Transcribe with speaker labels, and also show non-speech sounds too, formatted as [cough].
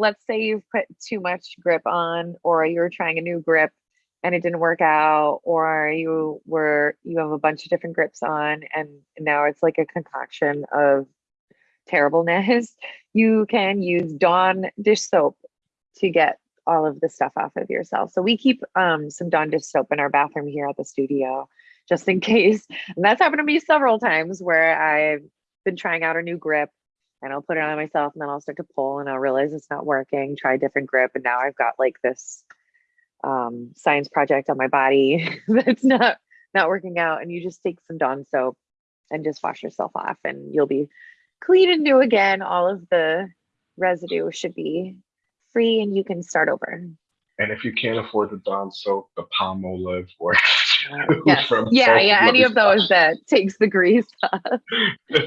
Speaker 1: let's say you've put too much grip on, or you're trying a new grip and it didn't work out, or you were you have a bunch of different grips on, and now it's like a concoction of terribleness. [laughs] You can use Dawn dish soap to get all of the stuff off of yourself. So we keep um, some Dawn dish soap in our bathroom here at the studio, just in [laughs] case. And that's happened to me several times where I've been trying out a new grip and I'll put it on myself and then I'll start to pull and I'll realize it's not working, try a different grip. And now I've got like this um, science project on my body [laughs] that's not not working out. And you just take some Dawn soap and just wash yourself off and you'll be clean and new again. All of the residue should be free and you can start over.
Speaker 2: And if you can't afford the Dawn soap, the Palmolive works. [laughs]
Speaker 1: Uh, yes. yeah, yeah, any of those that takes the grease off. [laughs]